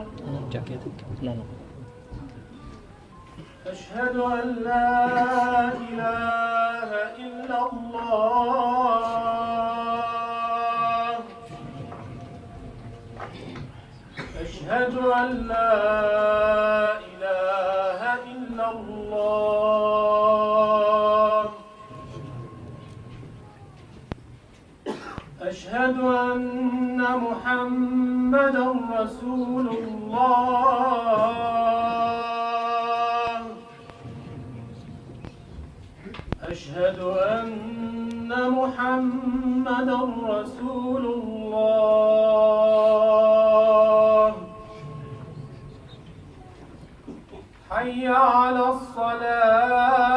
أكبر أشهد أن لا إله إلا الله. أشهد أن لا أشهد أن محمدا رسول الله. أشهد أن محمدا رسول الله. حي على الصلاة.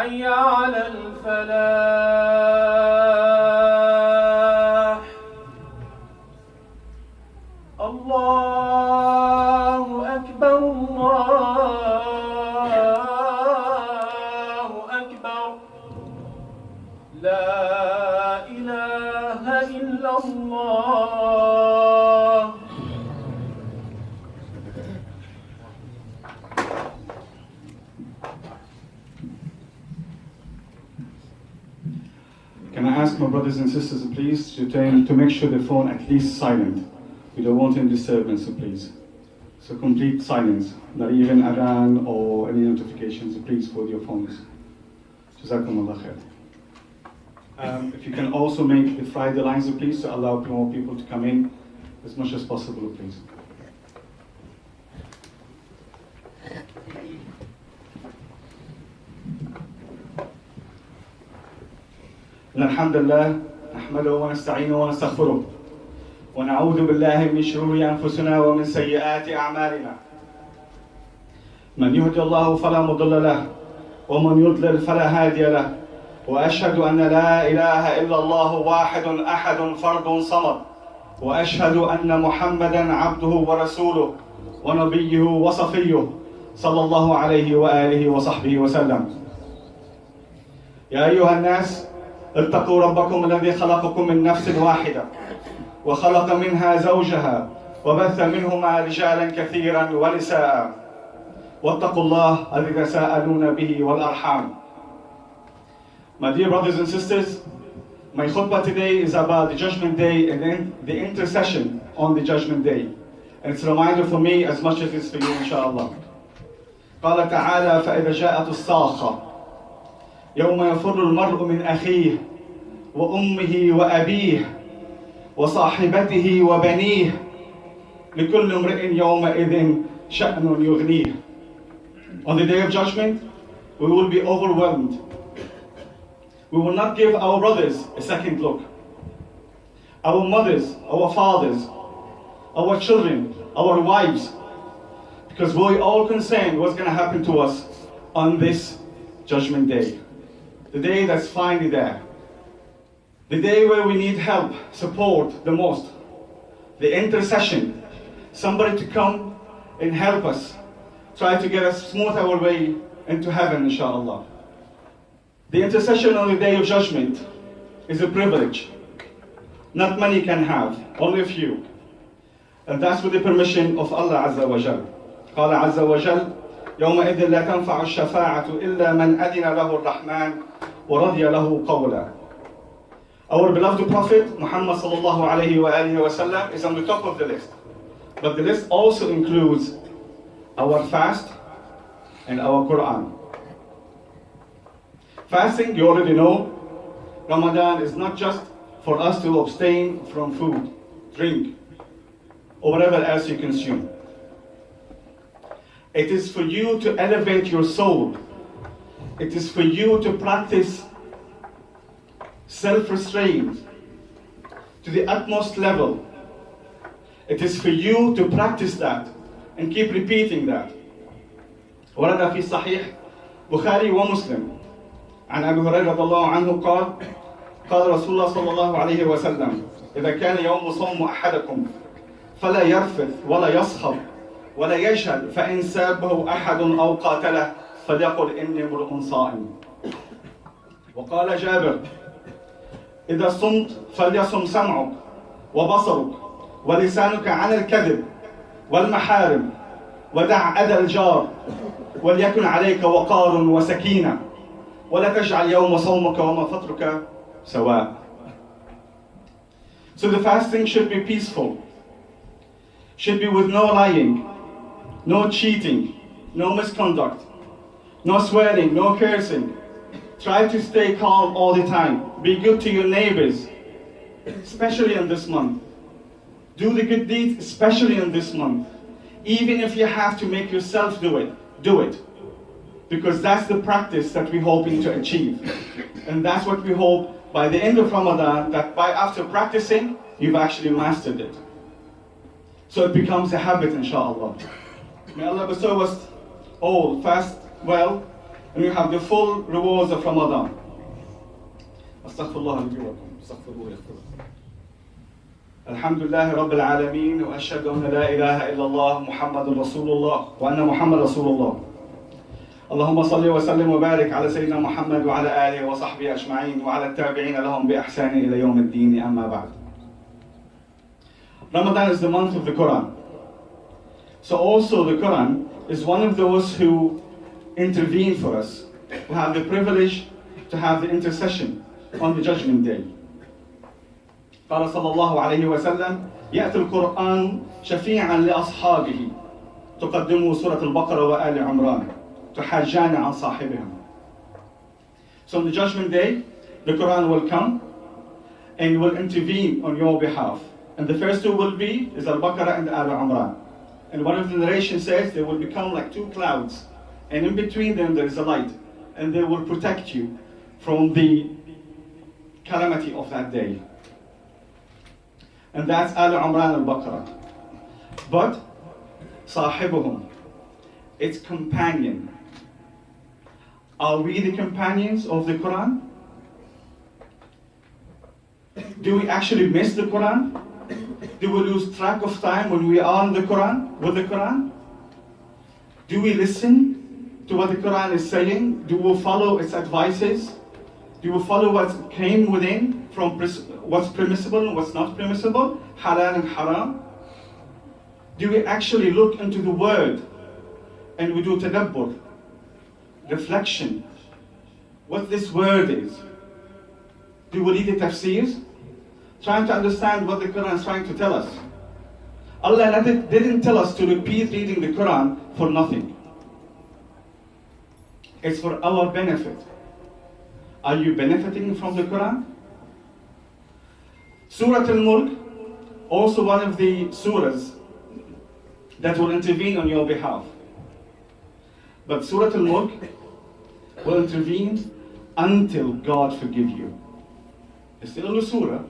حي على الفلاح. الله أكبر الله أكبر. لا إله إلا الله. Ask my brothers and sisters, please, to turn to make sure the phone at least silent. We don't want any disturbance, so please. So complete silence, not even adhan or any notifications, please, for your phones. Jazakumullah khair. Um, if you can also make the Friday lines, please, to allow more people to come in as much as possible, please. إن الحمد لله نحمده ونستعينه ونستغفره ونعوذ بالله من شرور أنفسنا ومن سيئات أعمالنا. من يهدي الله فلا مضل له ومن يضلل فلا هادي له وأشهد أن لا إله إلا الله واحد أحد فرد صمد وأشهد أن محمدا عبده ورسوله ونبيه وصفيه صلى الله عليه وآله وصحبه وسلم. يا أيها الناس اتقوا ربكم الذي خلقكم من نفس واحدة وخلق منها زوجها وبث منهما رجالا كثيرا ونساء واتقوا الله الذي تساءلون به والأرحام My dear brothers and sisters, my khutbah today is about the judgment day and then the intercession on the judgment day. And it's a reminder for me as much as it's for you, inshallah. قال تعالى فإذا جاءت الصاخة يوم يفر المرء من أخيه وأمه وأبيه وصاحبته وبنيه لكل امرئ يومئذ شأن يغنيه On the day of judgment, we will be overwhelmed. We will not give our brothers a second look. Our mothers, our fathers, our children, our wives, because we're all concerned what's going to happen to us on this judgment day. The day that's finally there. The day where we need help, support the most. The intercession. Somebody to come and help us. Try to get us smooth our way into heaven, inshallah. The intercession on the day of judgment is a privilege. Not many can have, only a few. And that's with the permission of Allah Azza wa Jal. قال عز وجل يومئذ لا تنفع الشفاعة إلا من أذن له الرحمن ورضي له قولا Our beloved Prophet Muhammad sallallahu alayhi wa alihi wa sallam is on the top of the list. But the list also includes our fast and our Quran. Fasting, you already know, Ramadan is not just for us to abstain from food, drink, or whatever else you consume. It is for you to elevate your soul. It is for you to practice self restraint to the utmost level. It is for you to practice that and keep repeating that. ورد في صحيح بخاري ومسلم عن ابي هريره رضي الله عنه قال قال رسول الله صلى الله عليه وسلم اذا كان يوم صوم احدكم فلا يرفث ولا يصخب ولا يجهل فان سابه احد او قاتله فليقل إني امرؤ صائم. وقال جابر إذا صمت فليصم سمعك وبصرك ولسانك عن الكذب والمحارم ودع أذى الجار وليكن عليك وقار وسكينة ولا تجعل يوم صومك وما فطرك سواء. So the fasting should be peaceful, should be with no lying, no cheating, no misconduct, no swearing, no cursing. Try to stay calm all the time. Be good to your neighbors, especially in this month. Do the good deeds, especially in this month. Even if you have to make yourself do it, do it. Because that's the practice that we're hoping to achieve. And that's what we hope by the end of Ramadan, that by after practicing, you've actually mastered it. So it becomes a habit, inshallah. May Allah bestow us all fast well, and we have the full rewards of Ramadan. Astaghfirullah li wa lakum. Astaghfirullah yaghfir. الحمد لله رب العالمين واشهد ان لا اله الا الله محمد رسول الله وان محمد رسول الله اللهم صل وسلم وبارك على سيدنا محمد وعلى اله وصحبه اجمعين وعلى التابعين لهم باحسان الى يوم الدين اما بعد Ramadan is the month of the Quran. So also the Quran is one of those who intervene for us, who have the privilege to have the intercession on the judgment day. قال صلى الله عليه وسلم يأتي القرآن شفيعا لأصحابه تقدمه سورة البقرة وآل عمران تحاجان عن صاحبها So on the judgment day, the Quran will come and will intervene on your behalf. And the first two will be is Al-Baqarah and Al Imran. And one of the narrations says they will become like two clouds, and in between them there is a light, and they will protect you from the calamity of that day. And that's Al Imran Al Baqarah. But Sahibuhum, its companion. Are we the companions of the Quran? Do we actually miss the Quran? Do we lose track of time when we are in the Quran, with the Quran? Do we listen to what the Quran is saying? Do we follow its advices? Do we follow what came within from what's permissible and what's not permissible, halal and haram? Do we actually look into the word and we do tadabbur, reflection, what this word is? Do we read the tafsirs? Trying to understand what the Quran is trying to tell us. Allah didn't tell us to repeat reading the Quran for nothing. It's for our benefit. Are you benefiting from the Quran? Surah Al-Mulk, also one of the surahs that will intervene on your behalf. But Surah Al-Mulk will intervene until God forgive you. It's still a surah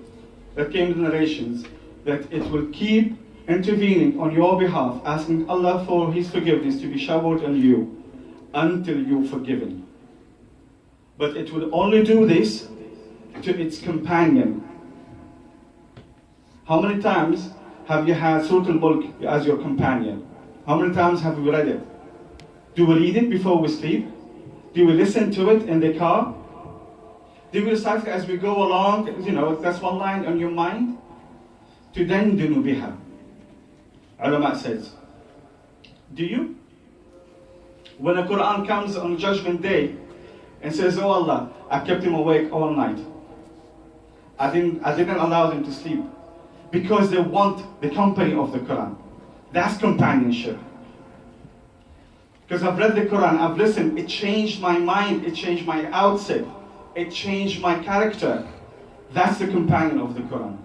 that came in narrations that it will keep intervening on your behalf, asking Allah for His forgiveness to be showered on you until you're forgiven. But it will only do this to its companion. How many times have you had Surah Al-Mulk as your companion? How many times have you read it? Do we read it before we sleep? Do we listen to it in the car? Do we recite as we go along? You know, that's one line on your mind. To then do biha. Ulama says, do you when the Quran comes on Judgment Day and says, Oh Allah, I kept him awake all night. I didn't, I didn't allow them to sleep because they want the company of the Quran. That's companionship. Because I've read the Quran, I've listened, it changed my mind, it changed my outset, it changed my character. That's the companion of the Quran.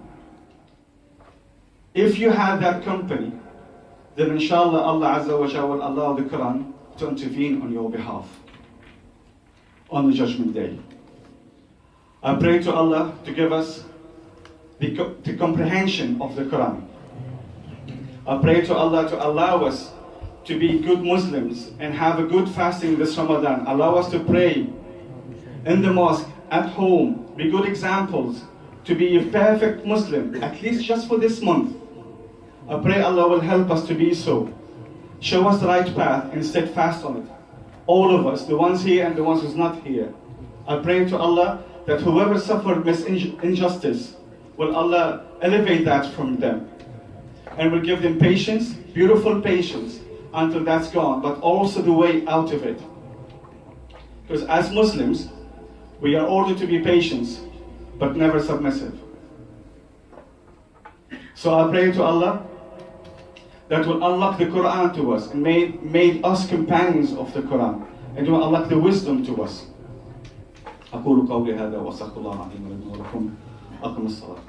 If you have that company, then inshallah Allah Azza wa Jalla will allow the Quran to intervene on your behalf on the judgment day. I pray to Allah to give us the, co- the comprehension of the Quran I pray to Allah to allow us to be good Muslims and have a good fasting this Ramadan. Allow us to pray in the mosque, at home, be good examples, to be a perfect Muslim, at least just for this month. I pray Allah will help us to be so. Show us the right path and steadfast on it. All of us, the ones here and the ones who's not here. I pray to Allah that whoever suffered injustice, will Allah elevate that from them and will give them patience, beautiful patience, until that's gone, but also the way out of it. Because as Muslims, we are ordered to be patient, but never submissive. So I pray to Allah that will unlock the Quran to us and made, made us companions of the Quran and will unlock the wisdom to us. أقول قولي هذا وأستغفر الله العظيم لي ولكم أقم الصلاة